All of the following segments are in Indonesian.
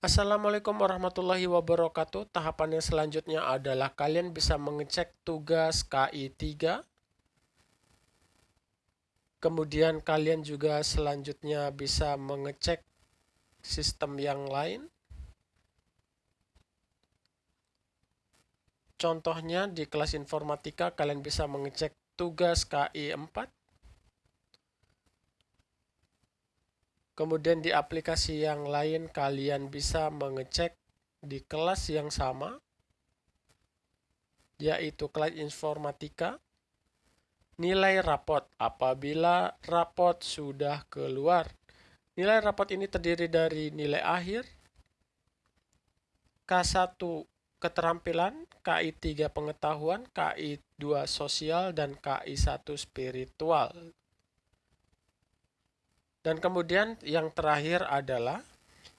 Assalamualaikum warahmatullahi wabarakatuh. Tahapan yang selanjutnya adalah kalian bisa mengecek tugas KI3. Kemudian kalian juga selanjutnya bisa mengecek sistem yang lain. Contohnya di kelas informatika kalian bisa mengecek tugas KI4 Kemudian di aplikasi yang lain kalian bisa mengecek di kelas yang sama yaitu kelas informatika nilai rapot apabila rapot sudah keluar. Nilai rapot ini terdiri dari nilai akhir, K1 keterampilan, KI3 pengetahuan, KI2 sosial, dan KI1 spiritual. Dan kemudian yang terakhir adalah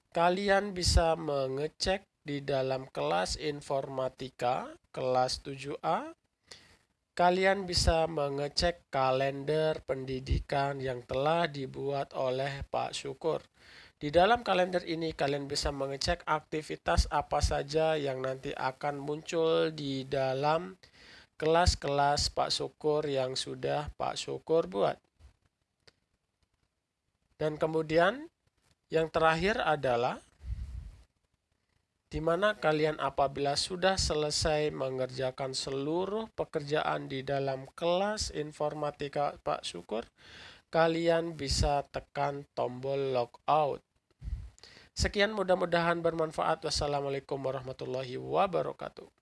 kalian bisa mengecek di dalam kelas informatika kelas 7A kalian bisa mengecek kalender pendidikan yang telah dibuat oleh Pak Syukur. Di dalam kalender ini kalian bisa mengecek aktivitas apa saja yang nanti akan muncul di dalam kelas-kelas Pak Syukur yang sudah Pak Syukur buat. Dan kemudian yang terakhir adalah di mana kalian apabila sudah selesai mengerjakan seluruh pekerjaan di dalam kelas informatika Pak Syukur, kalian bisa tekan tombol logout. Sekian mudah-mudahan bermanfaat. Wassalamualaikum warahmatullahi wabarakatuh.